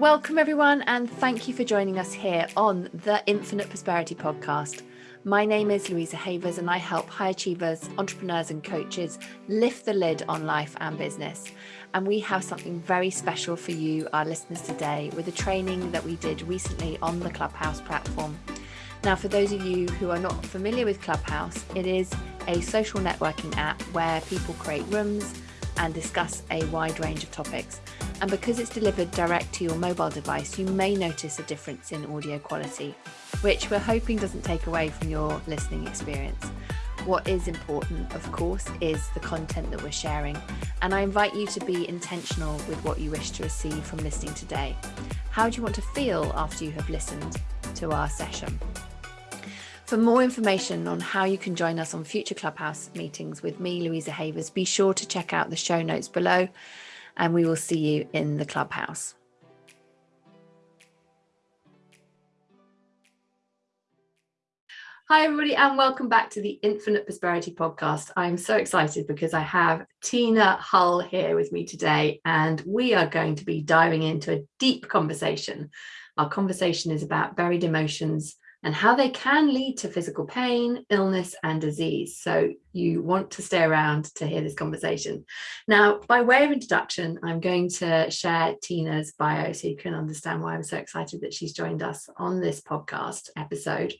Welcome, everyone, and thank you for joining us here on the Infinite Prosperity Podcast. My name is Louisa Havers, and I help high achievers, entrepreneurs, and coaches lift the lid on life and business. And we have something very special for you, our listeners, today with a training that we did recently on the Clubhouse platform. Now, for those of you who are not familiar with Clubhouse, it is a social networking app where people create rooms and discuss a wide range of topics. And because it's delivered direct to your mobile device, you may notice a difference in audio quality, which we're hoping doesn't take away from your listening experience. What is important, of course, is the content that we're sharing. And I invite you to be intentional with what you wish to receive from listening today. How do you want to feel after you have listened to our session? For more information on how you can join us on future Clubhouse meetings with me, Louisa Havers, be sure to check out the show notes below and we will see you in the clubhouse. Hi, everybody, and welcome back to the Infinite Prosperity Podcast. I'm so excited because I have Tina Hull here with me today, and we are going to be diving into a deep conversation. Our conversation is about buried emotions and how they can lead to physical pain, illness, and disease. So you want to stay around to hear this conversation. Now, by way of introduction, I'm going to share Tina's bio so you can understand why I'm so excited that she's joined us on this podcast episode.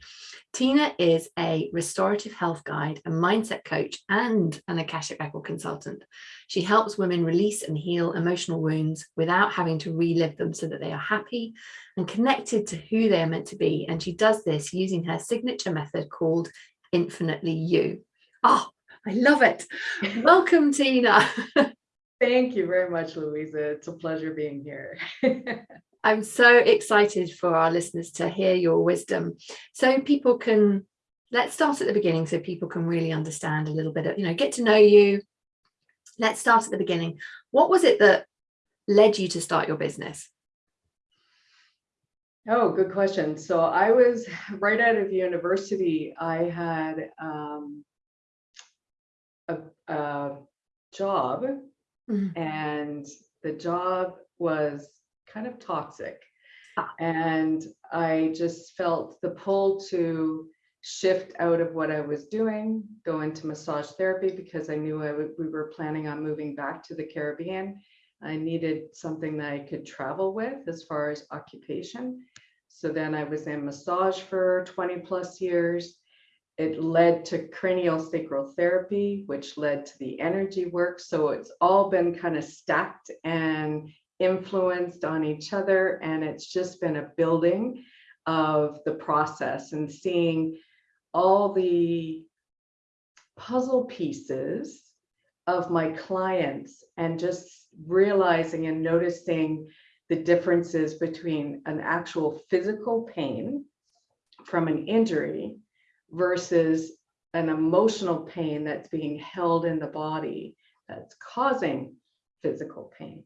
Tina is a restorative health guide, a mindset coach, and an Akashic Record consultant. She helps women release and heal emotional wounds without having to relive them so that they are happy and connected to who they are meant to be. And she does this using her signature method called Infinitely You. Oh, I love it. Welcome, Tina. Thank you very much, Louisa. It's a pleasure being here. I'm so excited for our listeners to hear your wisdom. So people can, let's start at the beginning so people can really understand a little bit of, you know, get to know you. Let's start at the beginning. What was it that led you to start your business? Oh, good question. So I was right out of university. I had um, a, a, job, mm -hmm. and the job was kind of toxic. Ah. And I just felt the pull to shift out of what I was doing, go into massage therapy because I knew I we were planning on moving back to the Caribbean. I needed something that I could travel with as far as occupation. So then I was in massage for 20 plus years. It led to cranial sacral therapy, which led to the energy work. So it's all been kind of stacked and influenced on each other. And it's just been a building of the process and seeing all the puzzle pieces of my clients and just realizing and noticing the differences between an actual physical pain from an injury versus an emotional pain that's being held in the body that's causing physical pain.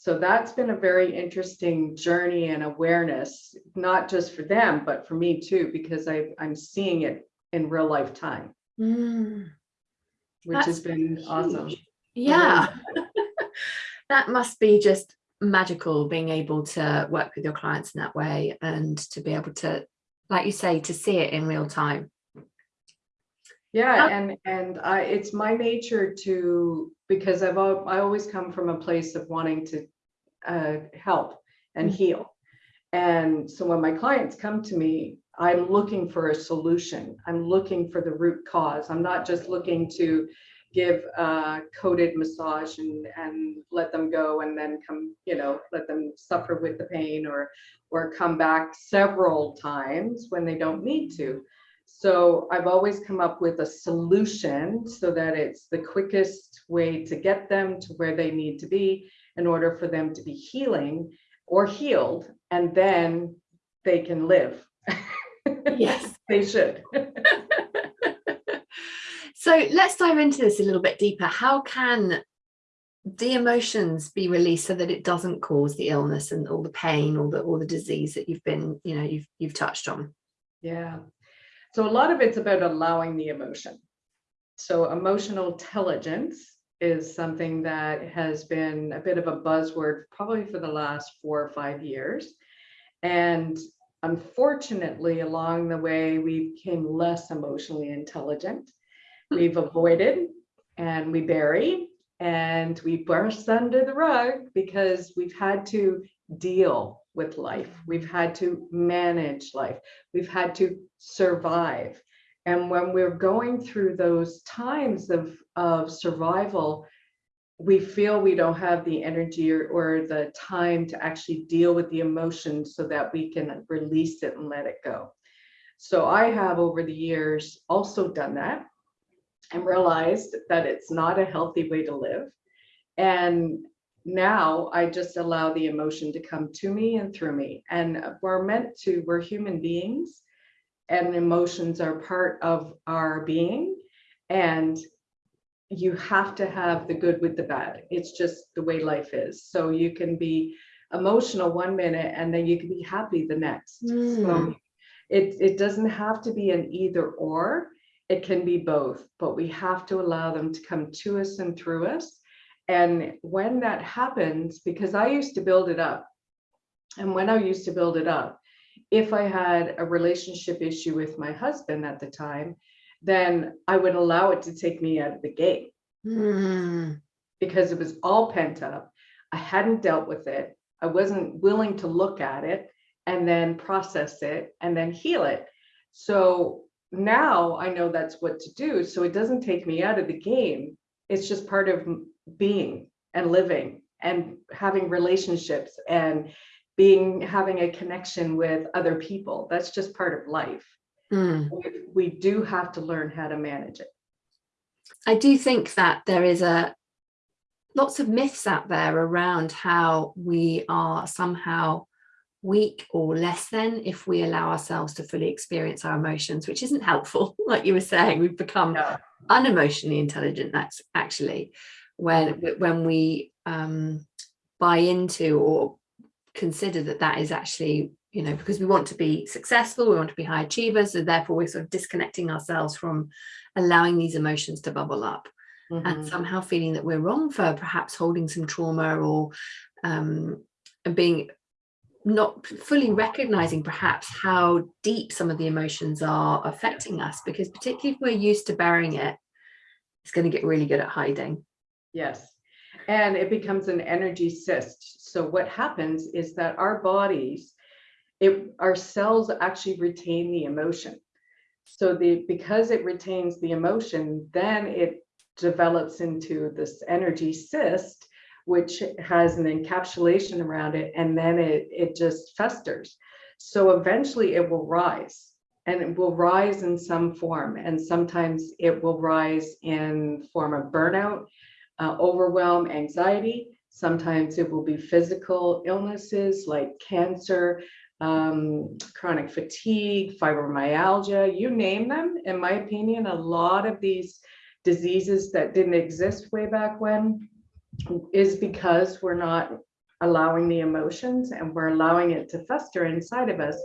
So that's been a very interesting journey and awareness, not just for them, but for me too, because I, I'm seeing it in real life time, mm. which that's has been huge. awesome. Yeah. that must be just magical being able to work with your clients in that way and to be able to, like you say, to see it in real time. Yeah, and and I, it's my nature to because I've I always come from a place of wanting to uh, help and mm-hmm. heal. And so when my clients come to me, I'm looking for a solution. I'm looking for the root cause. I'm not just looking to give a coded massage and, and let them go and then come, you know, let them suffer with the pain or, or come back several times when they don't need to. So I've always come up with a solution so that it's the quickest way to get them to where they need to be in order for them to be healing or healed, and then they can live. Yes, they should. so let's dive into this a little bit deeper. How can the emotions be released so that it doesn't cause the illness and all the pain or the or the disease that you've been, you know, you've you've touched on? Yeah. So a lot of it's about allowing the emotion. So emotional intelligence is something that has been a bit of a buzzword probably for the last four or five years. And unfortunately, along the way, we became less emotionally intelligent. Hmm. We've avoided and we bury and we burst under the rug because we've had to deal with life. We've had to manage life. We've had to survive. And when we're going through those times of, of survival, we feel we don't have the energy or, or the time to actually deal with the emotion so that we can release it and let it go. So I have over the years also done that and realized that it's not a healthy way to live. And now I just allow the emotion to come to me and through me. And we're meant to, we're human beings and emotions are part of our being and you have to have the good with the bad it's just the way life is so you can be emotional one minute and then you can be happy the next mm. so hmm. it, it doesn't have to be an either or it can be both but we have to allow them to come to us and through us and when that happens because i used to build it up and when i used to build it up if I had a relationship issue with my husband at the time, then I would allow it to take me out of the game mm. because it was all pent up. I hadn't dealt with it. I wasn't willing to look at it and then process it and then heal it. So now I know that's what to do. So it doesn't take me out of the game. It's just part of being and living and having relationships and being having a connection with other people. That's just part of life. Mm. We, we do have to learn how to manage it. I do think that there is a lots of myths out there around how we are somehow weak or less than if we allow ourselves to fully experience our emotions, which isn't helpful. Like you were saying, we've become yeah. unemotionally intelligent. That's actually when when we um, buy into or consider that that is actually you know because we want to be successful we want to be high achievers so therefore we're sort of disconnecting ourselves from allowing these emotions to bubble up mm -hmm. and mm-hmm. somehow feeling that we're wrong for perhaps holding some trauma or um, being not fully recognizing perhaps how deep some of the emotions are affecting us because particularly if we're used to burying it it's going to get really good at hiding yes and it becomes an energy cyst. So what happens is that our bodies, it, our cells actually retain the emotion. So the because it retains the emotion, then it develops into this energy cyst, which has an encapsulation around it, and then it, it just festers. So eventually it will rise and it will rise in some form. And sometimes it will rise in form of burnout uh, overwhelm, anxiety. Sometimes it will be physical illnesses like cancer, um, chronic fatigue, fibromyalgia, you name them. In my opinion, a lot of these diseases that didn't exist way back when is because we're not allowing the emotions and we're allowing it to fester inside of us.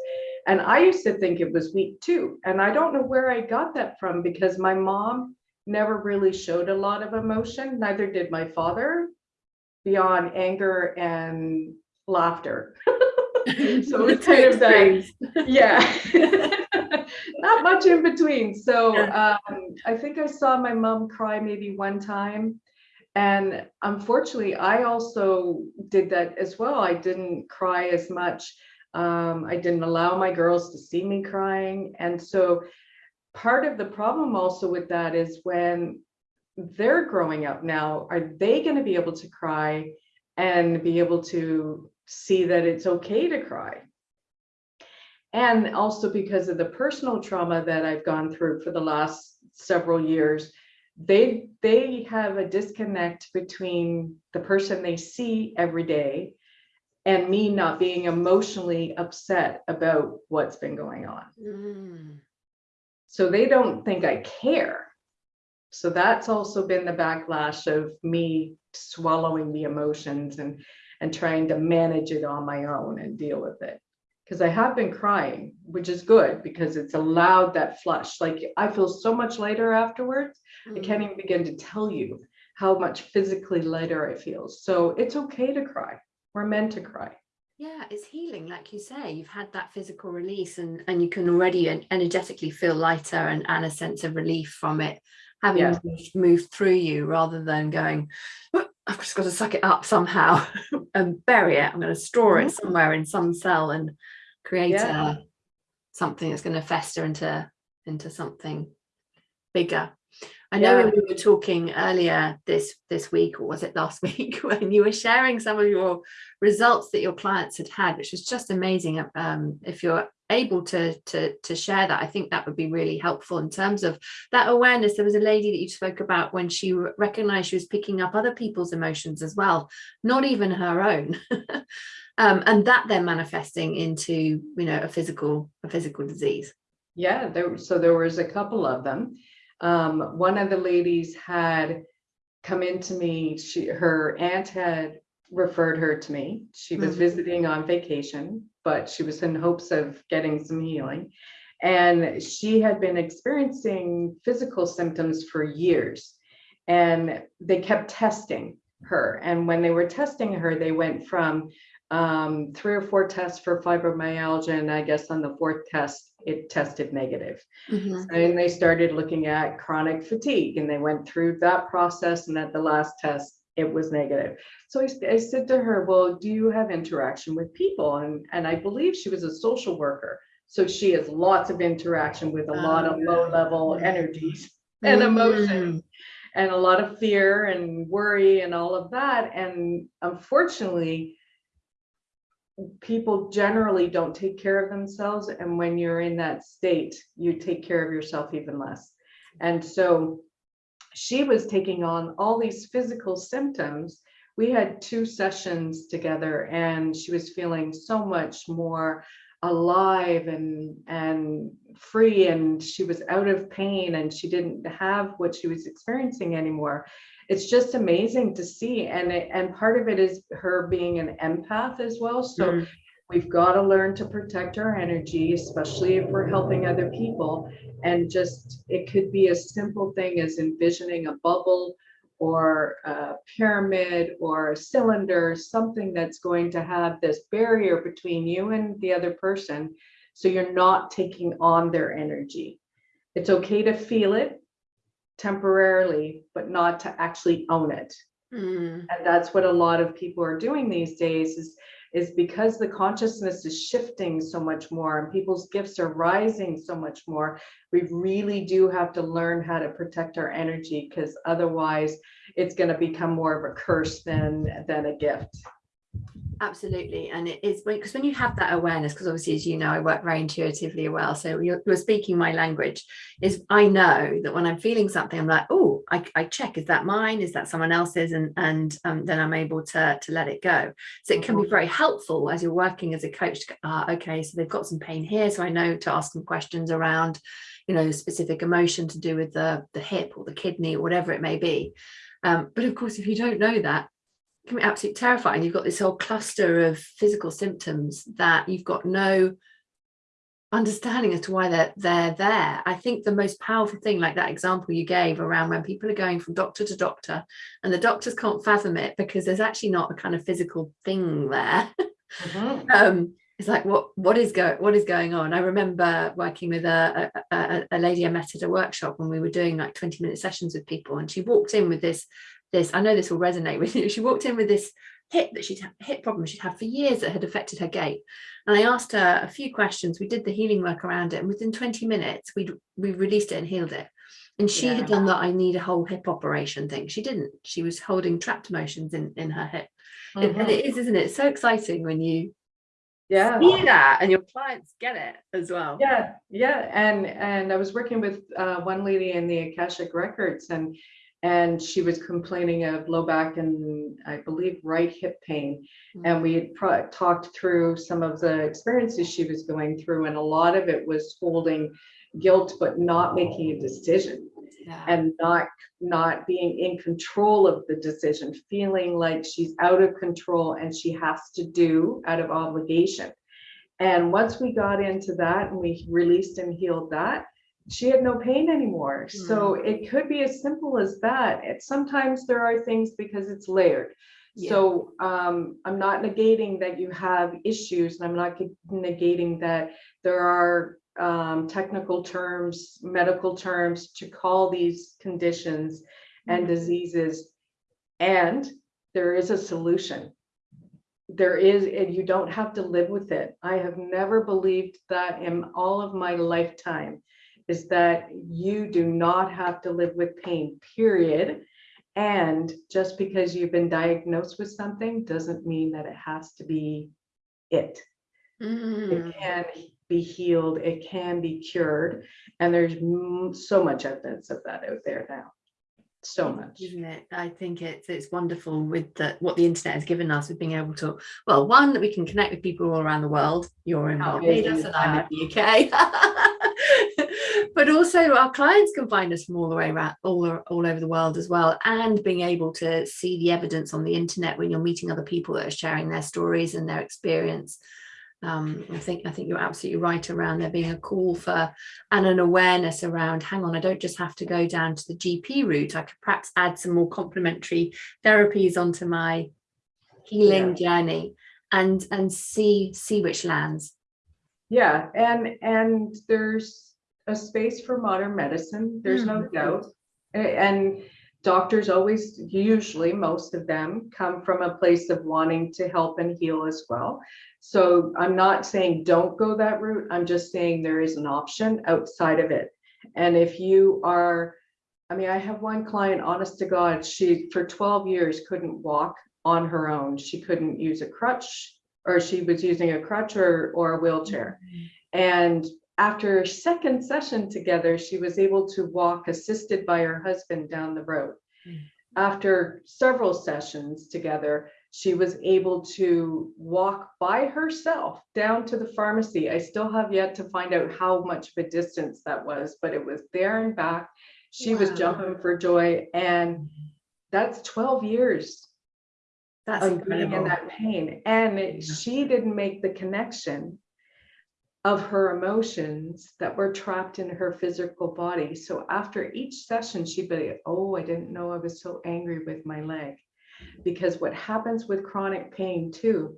And I used to think it was weak too. And I don't know where I got that from because my mom never really showed a lot of emotion. Neither did my father beyond anger and laughter. so it's kind of that, yeah, not much in between. So um, I think I saw my mom cry maybe one time. And unfortunately, I also did that as well. I didn't cry as much. Um, I didn't allow my girls to see me crying. And so part of the problem also with that is when they're growing up now, are they going to be able to cry and be able to see that it's okay to cry? And also because of the personal trauma that I've gone through for the last several years, they they have a disconnect between the person they see every day and me not being emotionally upset about what's been going on. Mm. So they don't think I care. So that's also been the backlash of me swallowing the emotions and, and trying to manage it on my own and deal with it. Because I have been crying, which is good because it's allowed that flush. Like I feel so much lighter afterwards. Mm. I can't even begin to tell you how much physically lighter I feel. So it's okay to cry. We're meant to cry. Yeah, it's healing, like you say. You've had that physical release, and and you can already energetically feel lighter and and a sense of relief from it having yeah. moved through you, rather than going, I've just got to suck it up somehow and bury it. I'm going to store it mm-hmm. somewhere in some cell and create yeah. a, something that's going to fester into into something bigger. I know yeah. we were talking earlier this this week, or was it last week, when you were sharing some of your results that your clients had had, which was just amazing. Um, if you're able to to to share that, I think that would be really helpful in terms of that awareness. There was a lady that you spoke about when she recognized she was picking up other people's emotions as well, not even her own. um, and that then manifesting into you know a physical a physical disease yeah there so there was a couple of them um, one of the ladies had come into me she her aunt had referred her to me. She was mm-hmm. visiting on vacation but she was in hopes of getting some healing. And she had been experiencing physical symptoms for years and they kept testing her. And when they were testing her they went from um, three or four tests for fibromyalgia, and I guess on the fourth test, it tested negative. Mm-hmm. And they started looking at chronic fatigue, and they went through that process. And at the last test, it was negative. So I, I said to her, "Well, do you have interaction with people?" And and I believe she was a social worker, so she has lots of interaction with a lot of low level energies and mm-hmm. emotions and a lot of fear and worry and all of that. And unfortunately, people generally don't take care of themselves and when you're in that state you take care of yourself even less. And so she was taking on all these physical symptoms. We had two sessions together and she was feeling so much more alive and and free and she was out of pain and she didn't have what she was experiencing anymore it's just amazing to see and it, and part of it is her being an empath as well so mm. we've got to learn to protect our energy especially if we're helping other people and just it could be a simple thing as envisioning a bubble or a pyramid or a cylinder something that's going to have this barrier between you and the other person so you're not taking on their energy it's okay to feel it temporarily, but not to actually own it. Mm. And that's what a lot of people are doing these days is, is because the consciousness is shifting so much more and people's gifts are rising so much more. We really do have to learn how to protect our energy because otherwise it's going to become more of a curse than, than a gift absolutely and it is because when you have that awareness because obviously as you know i work very intuitively well so you're, you're, speaking my language is i know that when i'm feeling something i'm like oh I, I, check is that mine? Is that someone else's? And and um, then i'm able to to let it go. So it can be mm-hmm. very helpful as you're working as a coach to, uh, okay so they've got some pain here so i know to ask them questions around you know specific emotion to do with the the hip or the kidney or whatever it may be. Um, but of course if you don't know that can be absolutely terrifying. You've got this whole cluster of physical symptoms that you've got no understanding as to why they're they're there. I think the most powerful thing, like that example you gave around when people are going from doctor to doctor and the doctors can't fathom it because there's actually not a kind of physical thing there. Mm-hmm. um, it's like what what is going what is going on? I remember working with a, a, a lady I met at a workshop when we were doing like 20 minute sessions with people, and she walked in with this this, I know this will resonate with you. She walked in with this hip that she'd hip problem she'd had for years that had affected her gait. And I asked her a few questions. We did the healing work around it, and within 20 minutes, we we released it and healed it. And she yeah. had done that I need a whole hip operation thing. She didn't. She was holding trapped emotions in, in her hip. Mm-hmm. And it is, isn't it? It's so exciting when you yeah see that and your clients get it as well yeah yeah and and i was working with uh, one lady in the akashic records and and she was complaining of low back and I believe right hip pain. Mm-hmm. And we had pro- talked through some of the experiences she was going through, and a lot of it was holding guilt, but not making a decision. Yeah. and not not being in control of the decision feeling like she's out of control and she has to do out of obligation and once we got into that and we released and healed that she had no pain anymore. So Mm. it could be as simple as that. It, sometimes there are things because it's layered. Yeah. So um, I'm not negating that you have issues and I'm not negating that there are um, technical terms, medical terms to call these conditions and Mhm. diseases. And there is a solution. There is, and you don't have to live with it. I have never believed that in all of my lifetime is that you do not have to live with pain, period. And just because you've been diagnosed with something doesn't mean that it has to be it. Mm. It can be healed, it can be cured, and there's m- so much evidence of that out there now. So much. isn't it i think it's it's wonderful with the what the internet has given us with being able to well one that we can connect with people all around the world you're in barbados and i'm in the uk but also our clients can find us from all the way around all, all over the world as well and being able to see the evidence on the internet when you're meeting other people that are sharing their stories and their experience. Um, I think I think you're absolutely right around there being a call for and an awareness around hang on I don't just have to go down to the GP route I could perhaps add some more complementary therapies onto my healing journey and and see see which lands. Yeah, and and there's a space for modern medicine, there's no Mhm. doubt. And doctors always, usually most of them come from a place of wanting to help and heal as well. So I'm not saying don't go that route, I'm just saying there is an option outside of it. And if you are, I mean, I have one client, honest to God, she for 12 years couldn't walk on her own. She couldn't use a crutch or she was using a crutch or or a wheelchair. And after a second session together, she was able to walk assisted by her husband down the road. Mm. After several sessions together, she was able to walk by herself down to the pharmacy. I still have yet to find out how much of a distance that was, but it was there and back. She was jumping for joy, and that's 12 years that's of being in that pain. And it- she didn't make the connection of her emotions that were trapped in her physical body. So after each session, she'd be, oh, I didn't know I was so angry with my leg. Because what happens with chronic pain too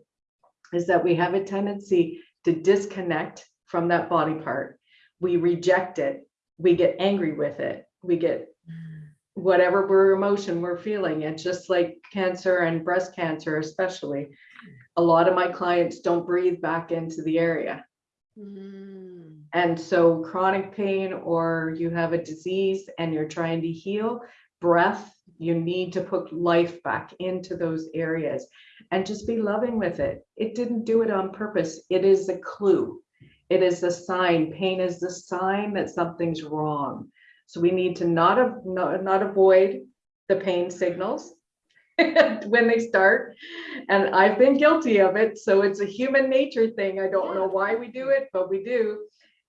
is that we have a tendency to disconnect from that body part. We reject it. We get angry with it. We get whatever we're emotion we're feeling. It's just like cancer and breast cancer, especially. A lot of my clients don't breathe back into the area. Mm. And so chronic pain or you have a disease and you're trying to heal, breath, you need to put life back into those areas and just be loving with it. It didn't do it on purpose. It is a clue. It is a sign. Pain is the sign that something's wrong. So we need to not, not, not avoid the pain signals when they start. And I've been guilty of it. So it's a human nature thing. I don't know why we do it, but we do.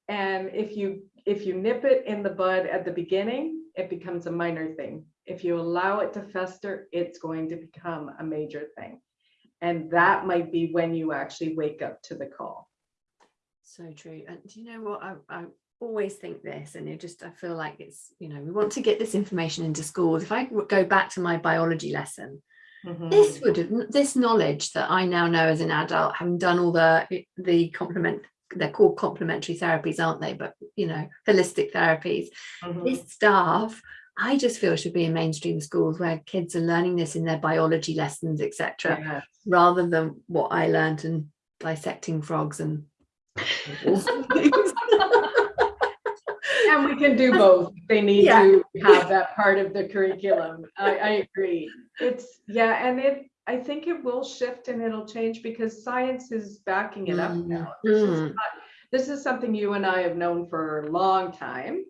And if you if you nip it in the bud at the beginning, it becomes a minor thing. If you allow it to fester, it's going to become a major thing. And that might be when you actually wake up to the call. So true. And do you know what? I, I always think this, and it just, I feel like it's, you know, we want to get this information into schools. If I go back to my biology lesson, Mhm. this would have, this knowledge that I now know as an adult, having done all the, the complement, they're called complementary therapies, aren't they? But, you know, holistic therapies, Mhm. this stuff, I just feel should be in mainstream schools where kids are learning this in their biology lessons, etc Yeah. rather than what I learned and dissecting frogs and And we can do both. They need Yeah. to have that part of the curriculum. I, I agree. It's, yeah, and it, I think it will shift and it'll change because science is backing it up Mm, now. This is mm. not- This is something you and I have known for a long time.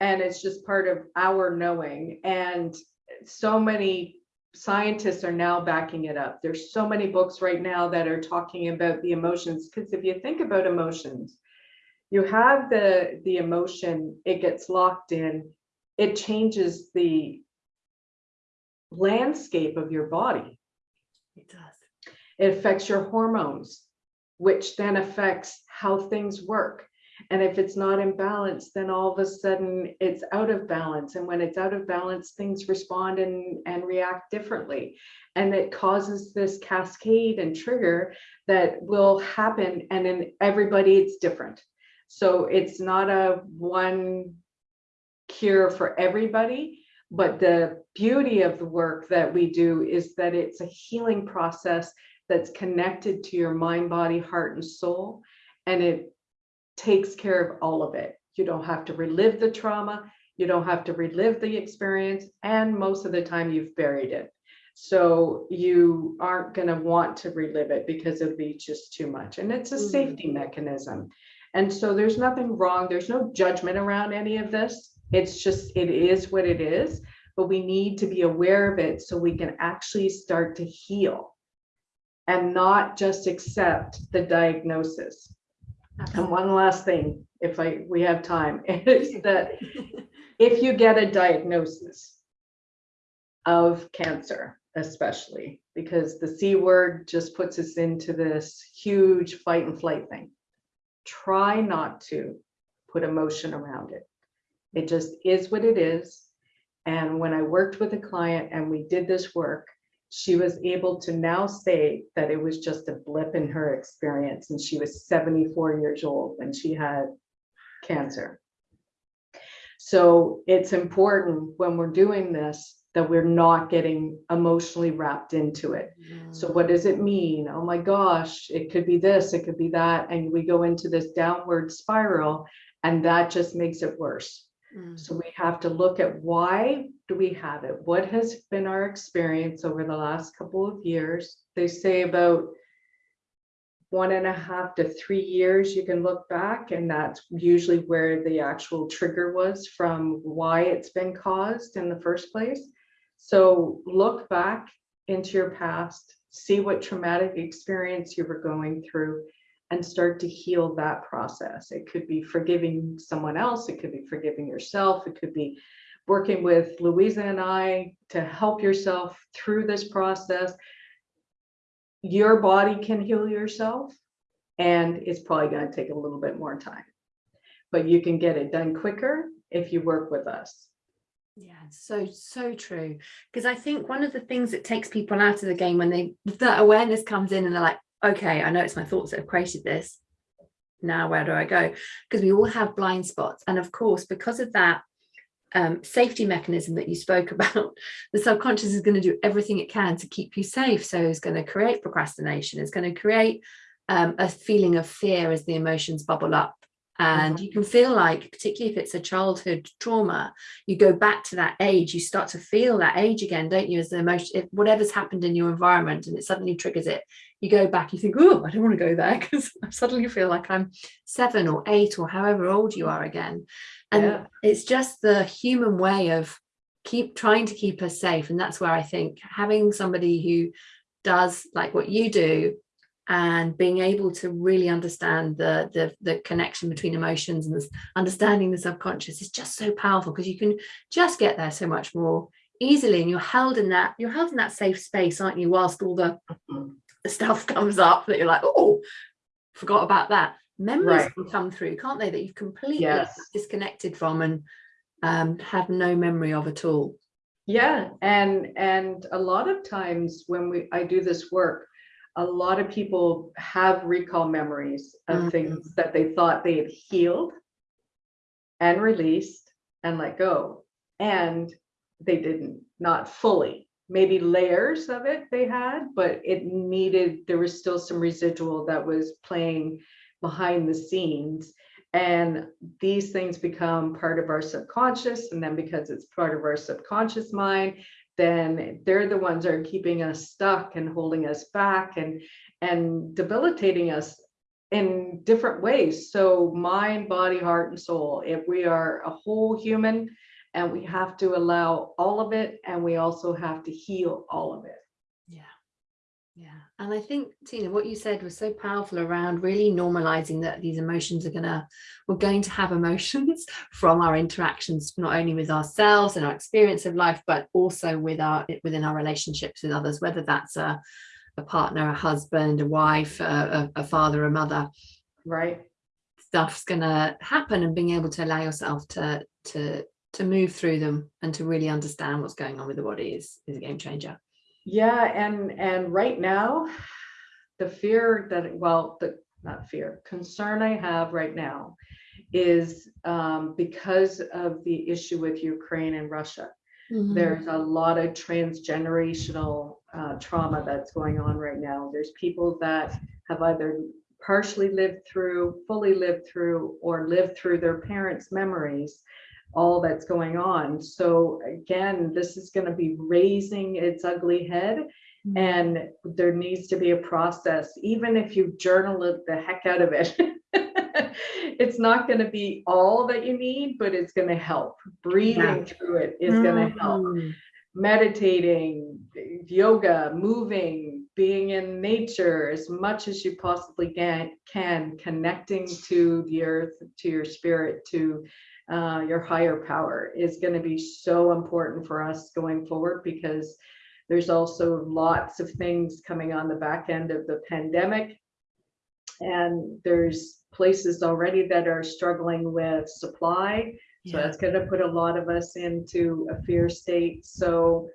And it's just part of our knowing. And so many scientists are now backing it up. There's so many books right now that are talking about the emotions. Because if you think about emotions, you have the the emotion it gets locked in it changes the landscape of your body It does. it affects your hormones which then affects how things work And if it's not in balance, then all of a sudden it's out of balance. And when it's out of balance, things respond and, and react differently. And it causes this cascade and trigger that will happen. And in everybody, it's different. So it's not a one cure for everybody, but the beauty of the work that we do is that it's a healing process that's connected to your mind, body, heart, and soul. And it takes care of all of it. You don't have to relive the trauma. You don't have to relive the experience. And most of the time you've buried it. So you aren't going to want to relive it because it'll be just too much. And it's a mm. safety mechanism. And so there's nothing wrong. There's no judgment around any of this. It's just, it is what it is. But we need to be aware of it so we can actually start to heal and not just accept the diagnosis. And one last thing, if I we have time, is that if you get a diagnosis of cancer, especially because the C word just puts us into this huge fight and flight thing, try not to put emotion around it. It just is what it is. And when I worked with a client and we did this work, she was able to now say that it was just a blip in her experience and she was 74 years old when she had cancer. So it's important when we're doing this that we're not getting emotionally wrapped into it. Mm. So what does it mean? Oh my gosh, it could be this, it could be that. And we go into this downward spiral and that just makes it worse. Mm. So we have to look at why do we have it? What has been our experience over the last couple of years? They say about one and a half to three years you can look back and that's usually where the actual trigger was from why it's been caused in the first place. So look back into your past, see what traumatic experience you were going through and start to heal that process. It could be forgiving someone else, it could be forgiving yourself, it could be working with Louisa and I to help yourself through this process. Your body can heal yourself and it's probably going to take a little bit more time, but you can get it done quicker if you work with us. Yeah, so, so true. Because I think one of the things that takes people out of the game when they, that awareness comes in and they're like, okay, I know it's my thoughts that have created this. Now, where do I go? Because we all have blind spots. And of course, because of that um, safety mechanism that you spoke about, the subconscious is going to do everything it can to keep you safe. So it's going to create procrastination. It's going to create um, a feeling of fear as the emotions bubble up and mm-hmm. you can feel like particularly if it's a childhood trauma you go back to that age you start to feel that age again don't you as the emotion if whatever's happened in your environment and it suddenly triggers it you go back you think oh i don't want to go there because i suddenly feel like i'm seven or eight or however old you are again and yeah. it's just the human way of keep trying to keep us safe and that's where i think having somebody who does like what you do and being able to really understand the, the, the connection between emotions and understanding the subconscious is just so powerful because you can just get there so much more easily and you're held in that you're held in that safe space aren't you whilst all the, the stuff comes up that you're like oh forgot about that memories right. can come through can't they that you've completely yes. disconnected from and um, have no memory of at all yeah and and a lot of times when we i do this work a lot of people have recall memories of mm -hmm. things that they thought they had healed and released and let go. And they didn't not fully. Maybe layers of it they had but it needed there was still some residual that was playing behind the scenes. And these things become part of our subconscious and then because it's part of our subconscious mind then they're the ones that are keeping us stuck and holding us back and and debilitating us in different ways. So mind body heart and soul if we are a whole human and we have to allow all of it and we also have to heal all of it yeah, and I think Tina, what you said was so powerful around really normalizing that these emotions are gonna, we're going to have emotions from our interactions, not only with ourselves and our experience of life, but also with our within our relationships with others, whether that's a, a partner, a husband, a wife, a, a father, a mother. Right. stuff's going to happen and being able to allow yourself to to to move through them and to really understand what's going on with the body is is a game changer yeah and and right now the fear that well the not fear concern i have right now is um, because of the issue with ukraine and russia mm-hmm. there's a lot of transgenerational uh, trauma that's going on right now there's people that have either partially lived through fully lived through or lived through their parents memories all that's going on. So again, this is going to be raising its ugly head mm-hmm. and there needs to be a process, even if you journal it the heck out of it. it's not going to be all that you need, but it's going to help. Breathing yeah. through it is mm-hmm. going to help. Meditating, yoga, moving, being in nature as much as you possibly can, can connecting to the earth, to your spirit, to uh, your higher power is going to be so important for us going forward because there's also lots of things coming on the back end of the pandemic. And there's places already that are struggling with supply. So yeah. that's going to put a lot of us into a fear state. So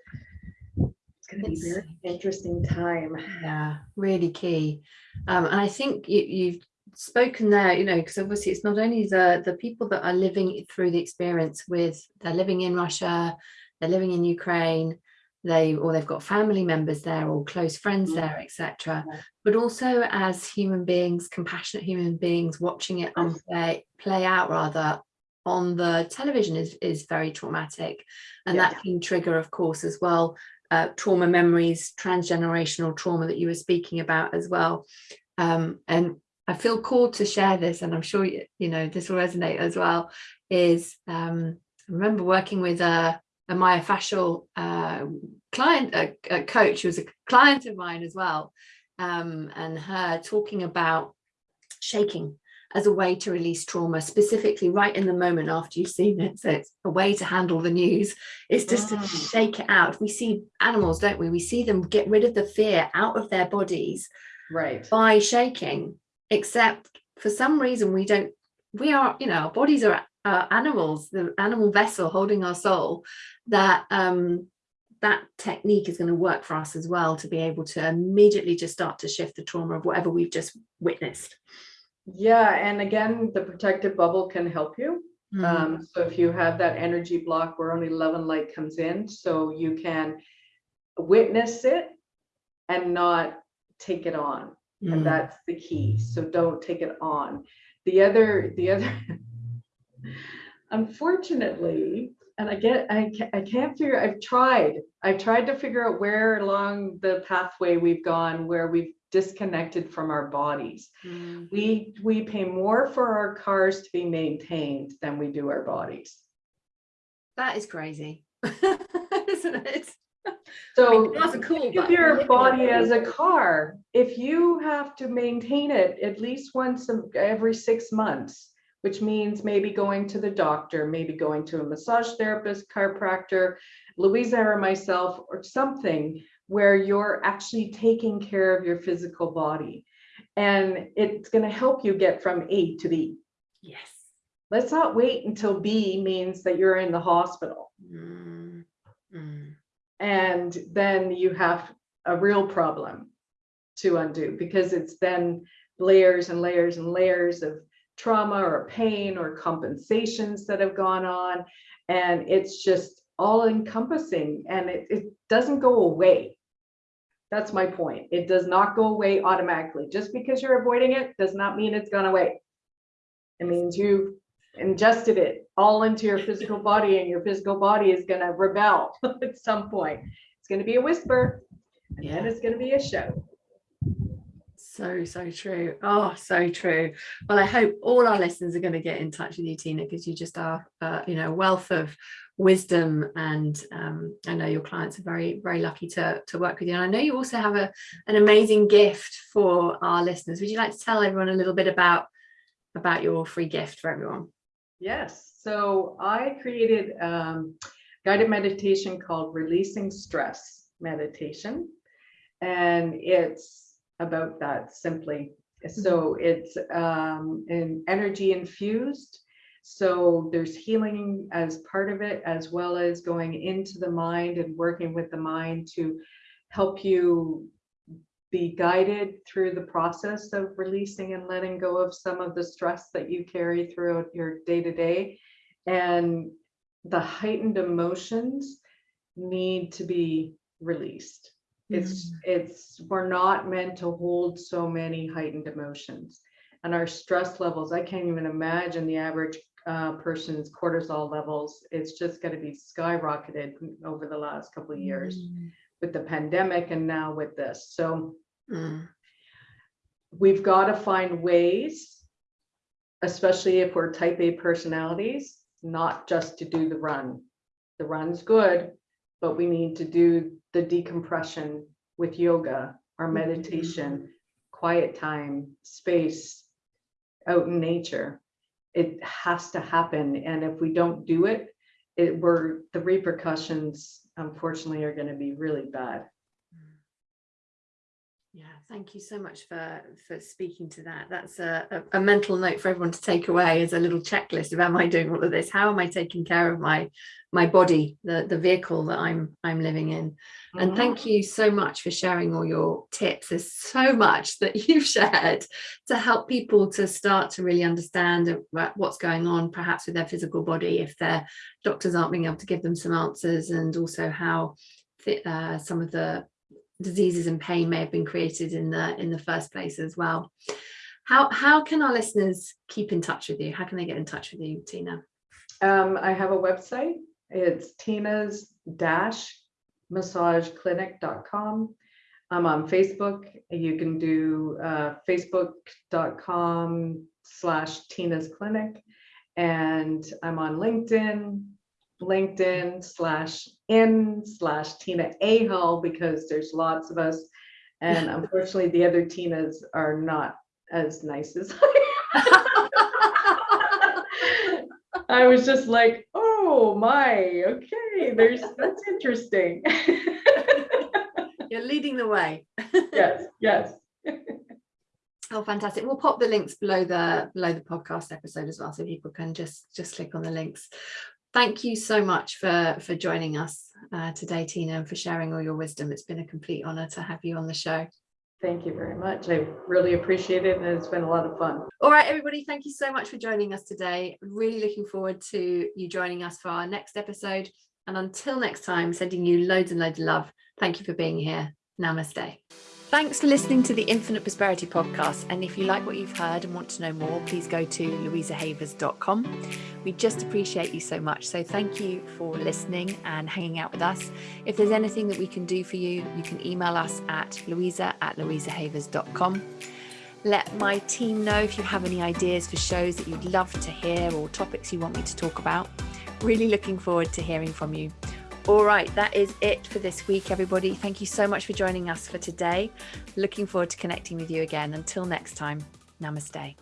it's going to be a very interesting time. Yeah, really key. Um, and I think you, you've spoken there you know because obviously it's not only the the people that are living through the experience with they're living in russia they're living in ukraine they or they've got family members there or close friends mm. there etc yeah. but also as human beings compassionate human beings watching it unplay play out rather on the television is is very traumatic and yeah. that can trigger of course as well uh, trauma memories transgenerational trauma that you were speaking about as well um, and I feel called to share this, and I'm sure you, you know this will resonate as well. Is um, I remember working with a, a myofascial uh, client, a, a, coach who was a client of mine as well, um, and her talking about shaking as a way to release trauma, specifically right in the moment after you've seen it. So it's a way to handle the news. It's just to mm. shake it out. We see animals, don't we? We see them get rid of the fear out of their bodies right by shaking except for some reason we don't we are you know our bodies are uh, animals the animal vessel holding our soul that um that technique is going to work for us as well to be able to immediately just start to shift the trauma of whatever we've just witnessed. Yeah and again the protective bubble can help you. Mm. um, so if you have that energy block where only love and light comes in so you can witness it and not take it on mm. and that's the key so don't take it on the other the other unfortunately and i get I, I can't figure i've tried i've tried to figure out where along the pathway we've gone where we've disconnected from our bodies mm. we we pay more for our cars to be maintained than we do our bodies that is crazy isn't it so I mean, cool think of your body as a car. If you have to maintain it at least once every six months, which means maybe going to the doctor, maybe going to a massage therapist, chiropractor, Louisa or myself, or something where you're actually taking care of your physical body. And it's going to help you get from A to B. Yes. Let's not wait until B means that you're in the hospital. Mm. And then you have a real problem to undo because it's then layers and layers and layers of trauma or pain or compensations that have gone on. And it's just all encompassing and it, it doesn't go away. That's my point. It does not go away automatically. Just because you're avoiding it does not mean it's gone away. It means you've ingested it all into your physical body and your physical body is going to rebel at some point. It's going to be a whisper and yeah. then it's going to be a show. So, so true. Oh, so true. Well, I hope all our listeners are going to get in touch with you, Tina, because you just are, uh, you know, wealth of wisdom. And um, I know your clients are very, very lucky to, to work with you. And I know you also have a, an amazing gift for our listeners. Would you like to tell everyone a little bit about, about your free gift for everyone? Yes. So I created um, guided meditation called Releasing Stress Meditation. And it's about that simply. So it's um, an energy infused. So there's healing as part of it, as well as going into the mind and working with the mind to help you be guided through the process of releasing and letting go of some of the stress that you carry throughout your day to day. And the heightened emotions need to be released. It's, Mm. it's, we're not meant to hold so many heightened emotions. And our stress levels, I can't even imagine the average uh, person's cortisol levels. It's just going to be skyrocketed over the last couple of years Mm. With the pandemic and now with this. So Mm. we've got to find ways, especially if we're type A personalities, not just to do the run. The run's good, but we need to do the decompression with yoga or Mhm. meditation, quiet time, space, out in nature. It has to happen. And if we don't do it, it we're the repercussions unfortunately are going to be really bad. Yeah, thank you so much for for speaking to that. That's a, a, a mental note for everyone to take away as a little checklist of am I doing all of this? How am I taking care of my my body, the the vehicle that I'm I'm living in? And Mhm. thank you so much for sharing all your tips. There's so much that you've shared to help people to start to really understand what's going on, perhaps with their physical body, if their doctors aren't being able to give them some answers, and also how uh, some of the diseases and pain may have been created in the in the first place as well. How how can our listeners keep in touch with you? How can they get in touch with you, Tina? Um, I have a website. It's Tina's dash massageclinic.com. I'm on Facebook. You can do uh, facebook.com slash Tina's clinic. And I'm on LinkedIn, LinkedIn slash in slash Tina Ahal because there's lots of us. And unfortunately, the other Tinas are not as nice as I am. I was just like, oh my, okay, there's that's interesting. You're leading the way. yes, yes. Oh, fantastic. We'll pop the links below the below the podcast episode as well, so people can just just click on the links. Thank you so much for for joining us uh, today, Tina, and for sharing all your wisdom. It's been a complete honor to have you on the show. Thank you very much. I really appreciate it and it's been a lot of fun. All right, everybody, thank you so much for joining us today. Really looking forward to you joining us for our next episode. And until next time, sending you loads and loads of love. Thank you for being here. Namaste. Thanks for listening to the Infinite Prosperity podcast. And if you like what you've heard and want to know more, please go to louisahavers.com. We just appreciate you so much. So thank you for listening and hanging out with us. If there's anything that we can do for you, you can email us at louisa at louisahavers.com. Let my team know if you have any ideas for shows that you'd love to hear or topics you want me to talk about. Really looking forward to hearing from you. All right, that is it for this week, everybody. Thank you so much for joining us for today. Looking forward to connecting with you again. Until next time, namaste.